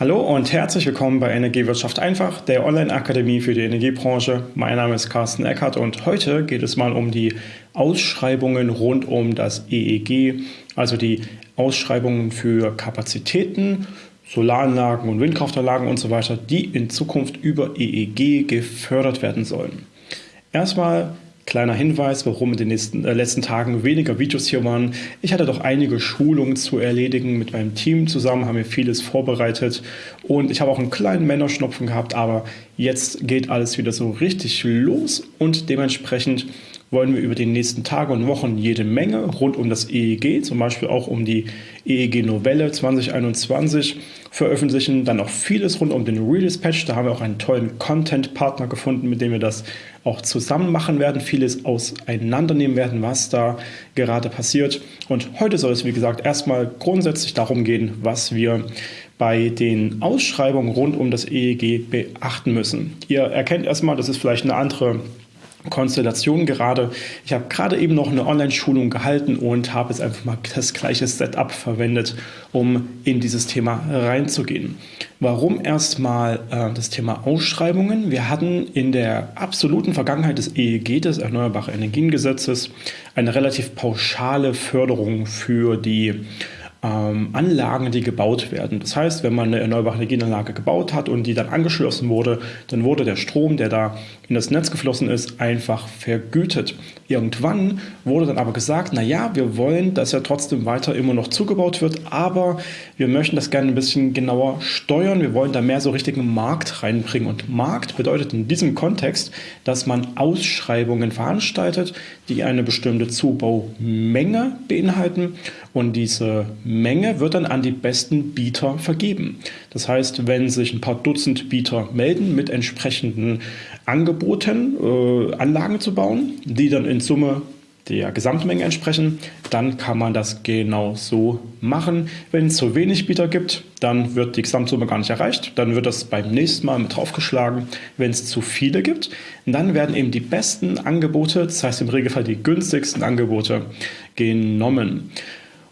Hallo und herzlich willkommen bei Energiewirtschaft einfach, der Online-Akademie für die Energiebranche. Mein Name ist Carsten Eckert und heute geht es mal um die Ausschreibungen rund um das EEG, also die Ausschreibungen für Kapazitäten, Solaranlagen und Windkraftanlagen und so weiter, die in Zukunft über EEG gefördert werden sollen. Erstmal Kleiner Hinweis, warum in den nächsten, äh, letzten Tagen weniger Videos hier waren. Ich hatte doch einige Schulungen zu erledigen mit meinem Team zusammen, haben wir vieles vorbereitet und ich habe auch einen kleinen Männerschnupfen gehabt, aber jetzt geht alles wieder so richtig los und dementsprechend wollen wir über die nächsten Tage und Wochen jede Menge rund um das EEG, zum Beispiel auch um die EEG-Novelle 2021 veröffentlichen. Dann noch vieles rund um den Redispatch. Da haben wir auch einen tollen Content-Partner gefunden, mit dem wir das auch zusammen machen werden, vieles auseinandernehmen werden, was da gerade passiert. Und heute soll es, wie gesagt, erstmal grundsätzlich darum gehen, was wir bei den Ausschreibungen rund um das EEG beachten müssen. Ihr erkennt erstmal, das ist vielleicht eine andere Konstellation gerade. Ich habe gerade eben noch eine Online-Schulung gehalten und habe jetzt einfach mal das gleiche Setup verwendet, um in dieses Thema reinzugehen. Warum erstmal äh, das Thema Ausschreibungen? Wir hatten in der absoluten Vergangenheit des EEG, des Erneuerbare Energiengesetzes, eine relativ pauschale Förderung für die ähm, Anlagen, die gebaut werden. Das heißt, wenn man eine erneuerbare Energienanlage gebaut hat und die dann angeschlossen wurde, dann wurde der Strom, der da in das Netz geflossen ist, einfach vergütet. Irgendwann wurde dann aber gesagt, na ja, wir wollen, dass ja trotzdem weiter immer noch zugebaut wird, aber wir möchten das gerne ein bisschen genauer steuern. Wir wollen da mehr so richtigen Markt reinbringen. Und Markt bedeutet in diesem Kontext, dass man Ausschreibungen veranstaltet, die eine bestimmte Zubaumenge beinhalten und diese Menge wird dann an die besten Bieter vergeben. Das heißt, wenn sich ein paar Dutzend Bieter melden mit entsprechenden Angeboten, äh, Anlagen zu bauen, die dann in Summe der Gesamtmenge entsprechen, dann kann man das genau so machen. Wenn es zu wenig Bieter gibt, dann wird die Gesamtsumme gar nicht erreicht. Dann wird das beim nächsten Mal mit draufgeschlagen. Wenn es zu viele gibt, dann werden eben die besten Angebote, das heißt im Regelfall die günstigsten Angebote, genommen.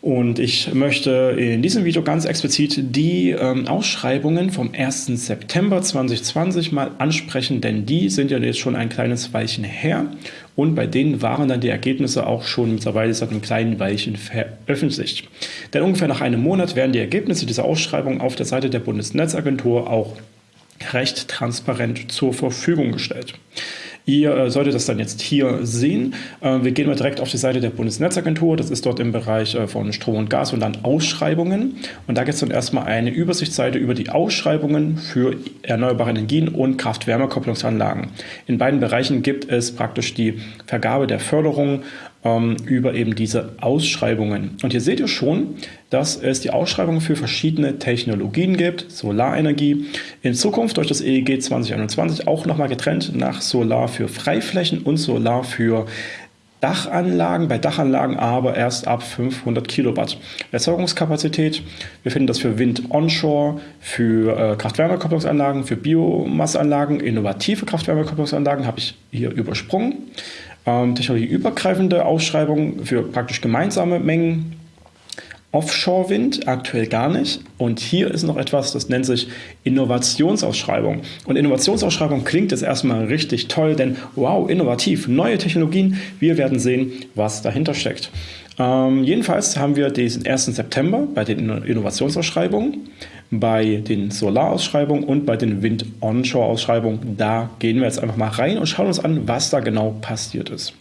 Und ich möchte in diesem Video ganz explizit die ähm, Ausschreibungen vom 1. September 2020 mal ansprechen, denn die sind ja jetzt schon ein kleines Weilchen her und bei denen waren dann die Ergebnisse auch schon mittlerweile seit einem kleinen Weilchen veröffentlicht. Denn ungefähr nach einem Monat werden die Ergebnisse dieser Ausschreibung auf der Seite der Bundesnetzagentur auch recht transparent zur Verfügung gestellt. Ihr äh, solltet das dann jetzt hier sehen. Äh, wir gehen mal direkt auf die Seite der Bundesnetzagentur. Das ist dort im Bereich äh, von Strom und Gas und dann Ausschreibungen. Und da gibt es dann erstmal eine Übersichtsseite über die Ausschreibungen für erneuerbare Energien und Kraft-Wärme-Kopplungsanlagen. In beiden Bereichen gibt es praktisch die Vergabe der Förderung ähm, über eben diese Ausschreibungen. Und hier seht ihr schon, dass es die Ausschreibungen für verschiedene Technologien gibt, Solarenergie, in Zukunft durch das EEG 2021 auch nochmal getrennt nach Solar für Freiflächen und Solar für Dachanlagen, bei Dachanlagen aber erst ab 500 Kilowatt Erzeugungskapazität. Wir finden das für Wind onshore, für äh, Kraft-Wärme-Kopplungsanlagen, für Biomasseanlagen, innovative Kraft-Wärme-Kopplungsanlagen habe ich hier übersprungen ähm, technologieübergreifende Ausschreibungen für praktisch gemeinsame Mengen. Offshore-Wind aktuell gar nicht. Und hier ist noch etwas, das nennt sich Innovationsausschreibung. Und Innovationsausschreibung klingt jetzt erstmal richtig toll, denn wow, innovativ, neue Technologien. Wir werden sehen, was dahinter steckt. Ähm, jedenfalls haben wir diesen 1. September bei den Innovationsausschreibungen bei den Solarausschreibungen und bei den Wind-Onshore-Ausschreibungen. Da gehen wir jetzt einfach mal rein und schauen uns an, was da genau passiert ist.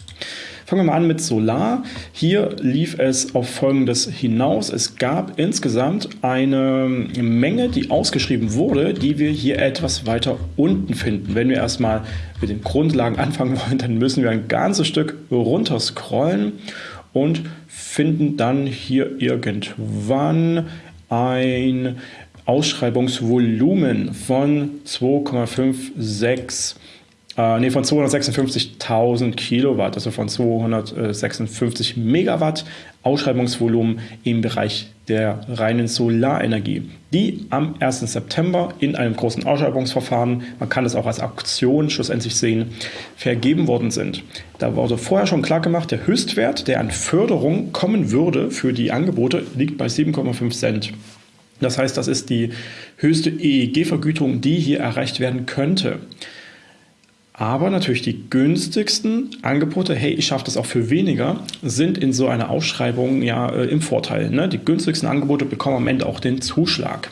Fangen wir mal an mit Solar. Hier lief es auf Folgendes hinaus. Es gab insgesamt eine Menge, die ausgeschrieben wurde, die wir hier etwas weiter unten finden. Wenn wir erstmal mit den Grundlagen anfangen wollen, dann müssen wir ein ganzes Stück runter scrollen und finden dann hier irgendwann ein Ausschreibungsvolumen von 2,56 äh, nee, von 256.000 Kilowatt, also von 256 Megawatt Ausschreibungsvolumen im Bereich der reinen Solarenergie, die am 1. September in einem großen Ausschreibungsverfahren, man kann das auch als Auktion schlussendlich sehen, vergeben worden sind. Da wurde vorher schon klar gemacht, der Höchstwert, der an Förderung kommen würde für die Angebote, liegt bei 7,5 Cent. Das heißt, das ist die höchste EEG-Vergütung, die hier erreicht werden könnte. Aber natürlich die günstigsten Angebote, hey, ich schaffe das auch für weniger, sind in so einer Ausschreibung ja äh, im Vorteil. Ne? Die günstigsten Angebote bekommen am Ende auch den Zuschlag.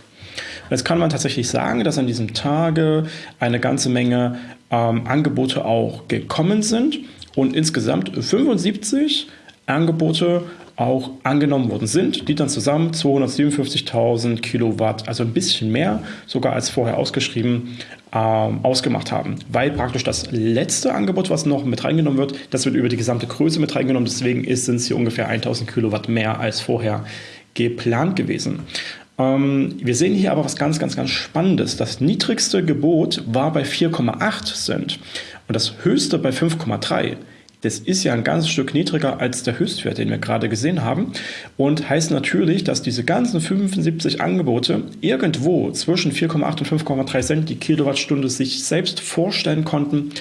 Jetzt kann man tatsächlich sagen, dass an diesem Tage eine ganze Menge ähm, Angebote auch gekommen sind und insgesamt 75 Angebote auch angenommen worden sind, die dann zusammen 257.000 Kilowatt, also ein bisschen mehr sogar als vorher ausgeschrieben, ähm, ausgemacht haben. Weil praktisch das letzte Angebot, was noch mit reingenommen wird, das wird über die gesamte Größe mit reingenommen. Deswegen sind es hier ungefähr 1.000 Kilowatt mehr als vorher geplant gewesen. Ähm, wir sehen hier aber was ganz, ganz, ganz Spannendes. Das niedrigste Gebot war bei 4,8 Cent und das höchste bei 5,3. Das ist ja ein ganzes Stück niedriger als der Höchstwert, den wir gerade gesehen haben. Und heißt natürlich, dass diese ganzen 75 Angebote irgendwo zwischen 4,8 und 5,3 Cent die Kilowattstunde sich selbst vorstellen konnten,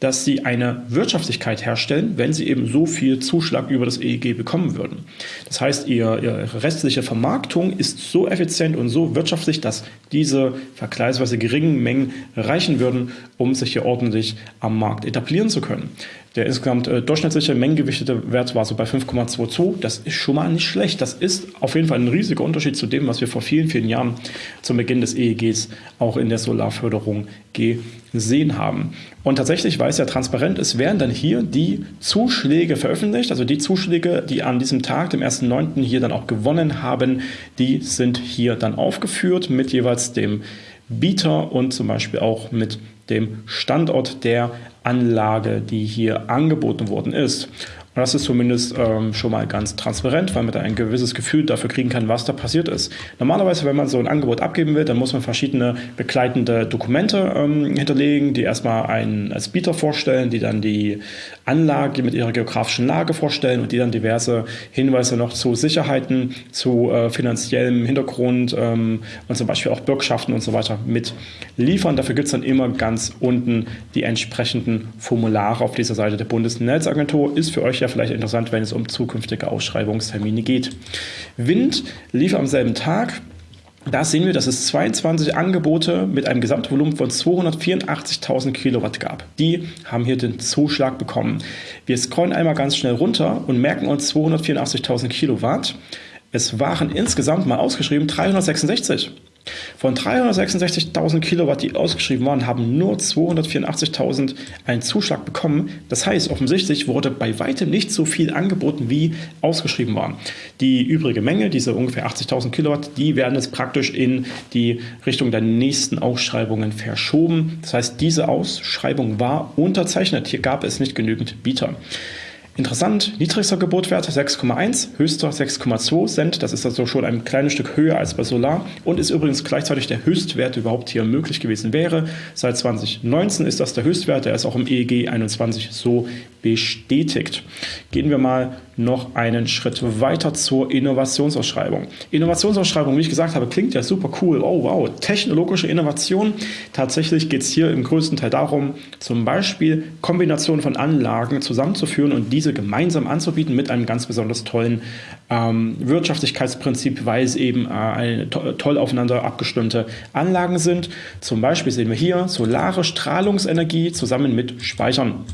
dass sie eine Wirtschaftlichkeit herstellen, wenn sie eben so viel Zuschlag über das EEG bekommen würden. Das heißt, ihr, ihre restliche Vermarktung ist so effizient und so wirtschaftlich, dass diese vergleichsweise geringen Mengen reichen würden, um sich hier ordentlich am Markt etablieren zu können. Der insgesamt äh, durchschnittliche mengengewichtete Wert war so bei 5,22. Das ist schon mal nicht schlecht. Das ist auf jeden Fall ein riesiger Unterschied zu dem, was wir vor vielen, vielen Jahren zum Beginn des EEGs auch in der Solarförderung gesehen haben. Und tatsächlich, weil es ja transparent ist, werden dann hier die Zuschläge veröffentlicht. Also die Zuschläge, die an diesem Tag, dem 1.9. hier dann auch gewonnen haben, die sind hier dann aufgeführt mit jeweils dem Bieter und zum Beispiel auch mit dem Standort der Anlage, die hier angeboten worden ist. Das ist zumindest ähm, schon mal ganz transparent, weil man da ein gewisses Gefühl dafür kriegen kann, was da passiert ist. Normalerweise, wenn man so ein Angebot abgeben will, dann muss man verschiedene begleitende Dokumente ähm, hinterlegen, die erstmal einen als Bieter vorstellen, die dann die Anlage mit ihrer geografischen Lage vorstellen und die dann diverse Hinweise noch zu Sicherheiten, zu äh, finanziellem Hintergrund ähm, und zum Beispiel auch Bürgschaften und so weiter mit liefern. Dafür gibt es dann immer ganz unten die entsprechenden Formulare auf dieser Seite der Bundesnetzagentur. Ist für euch ja ja vielleicht interessant, wenn es um zukünftige Ausschreibungstermine geht. Wind lief am selben Tag. Da sehen wir, dass es 22 Angebote mit einem Gesamtvolumen von 284.000 Kilowatt gab. Die haben hier den Zuschlag bekommen. Wir scrollen einmal ganz schnell runter und merken uns 284.000 Kilowatt. Es waren insgesamt mal ausgeschrieben 366. Von 366.000 Kilowatt, die ausgeschrieben waren, haben nur 284.000 einen Zuschlag bekommen. Das heißt, offensichtlich wurde bei weitem nicht so viel angeboten, wie ausgeschrieben waren. Die übrige Menge, diese ungefähr 80.000 Kilowatt, die werden jetzt praktisch in die Richtung der nächsten Ausschreibungen verschoben. Das heißt, diese Ausschreibung war unterzeichnet. Hier gab es nicht genügend Bieter. Interessant, niedrigster Gebotwert 6,1, höchster 6,2 Cent. Das ist also schon ein kleines Stück höher als bei Solar und ist übrigens gleichzeitig der Höchstwert, der überhaupt hier möglich gewesen wäre. Seit 2019 ist das der Höchstwert, der ist auch im EEG 21 so bestätigt. Gehen wir mal noch einen Schritt weiter zur Innovationsausschreibung. Innovationsausschreibung, wie ich gesagt habe, klingt ja super cool. Oh wow, technologische Innovation. Tatsächlich geht es hier im größten Teil darum, zum Beispiel Kombinationen von Anlagen zusammenzuführen und diese gemeinsam anzubieten mit einem ganz besonders tollen ähm, Wirtschaftlichkeitsprinzip, weil es eben äh, eine to toll aufeinander abgestimmte Anlagen sind. Zum Beispiel sehen wir hier solare Strahlungsenergie zusammen mit Speichern.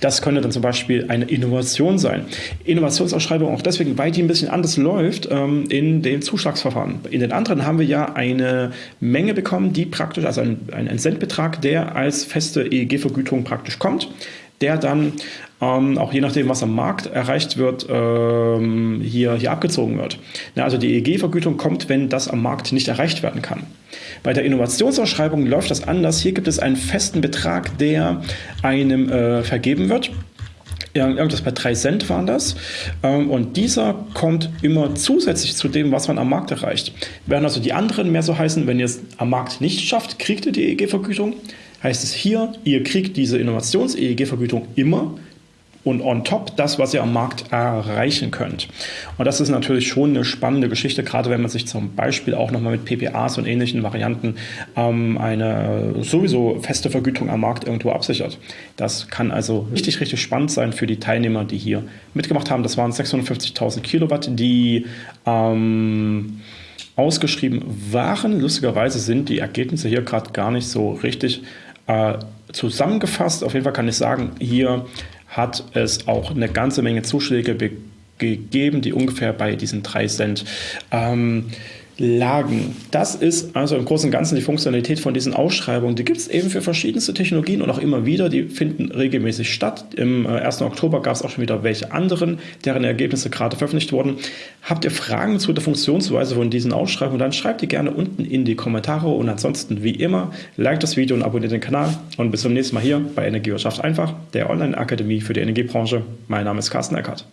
Das könnte dann zum Beispiel eine Innovation sein. Innovationsausschreibung auch deswegen, weil die ein bisschen anders läuft ähm, in den Zuschlagsverfahren. In den anderen haben wir ja eine Menge bekommen, die praktisch, also ein, ein Centbetrag, der als feste EEG-Vergütung praktisch kommt der dann ähm, auch je nachdem, was am Markt erreicht wird, ähm, hier, hier abgezogen wird. Ja, also die EEG-Vergütung kommt, wenn das am Markt nicht erreicht werden kann. Bei der Innovationsausschreibung läuft das anders. Hier gibt es einen festen Betrag, der einem äh, vergeben wird. Irgendwas bei 3 Cent waren das. Ähm, und dieser kommt immer zusätzlich zu dem, was man am Markt erreicht. Während also die anderen mehr so heißen, wenn ihr es am Markt nicht schafft, kriegt ihr die EEG-Vergütung. Heißt es hier, ihr kriegt diese Innovations-EEG-Vergütung immer und on top das, was ihr am Markt erreichen könnt. Und das ist natürlich schon eine spannende Geschichte, gerade wenn man sich zum Beispiel auch nochmal mit PPAs und ähnlichen Varianten ähm, eine sowieso feste Vergütung am Markt irgendwo absichert. Das kann also richtig, richtig spannend sein für die Teilnehmer, die hier mitgemacht haben. Das waren 650.000 Kilowatt, die ähm, ausgeschrieben waren. Lustigerweise sind die Ergebnisse hier gerade gar nicht so richtig äh, zusammengefasst. Auf jeden Fall kann ich sagen, hier hat es auch eine ganze Menge Zuschläge gegeben, die ungefähr bei diesen 3 Cent. Ähm, lagen. Das ist also im Großen und Ganzen die Funktionalität von diesen Ausschreibungen. Die gibt es eben für verschiedenste Technologien und auch immer wieder. Die finden regelmäßig statt. Im 1. Äh, Oktober gab es auch schon wieder welche anderen, deren Ergebnisse gerade veröffentlicht wurden. Habt ihr Fragen zu der Funktionsweise von diesen Ausschreibungen, dann schreibt die gerne unten in die Kommentare und ansonsten wie immer, like das Video und abonniert den Kanal und bis zum nächsten Mal hier bei Energiewirtschaft einfach, der Online-Akademie für die Energiebranche. Mein Name ist Carsten Eckert.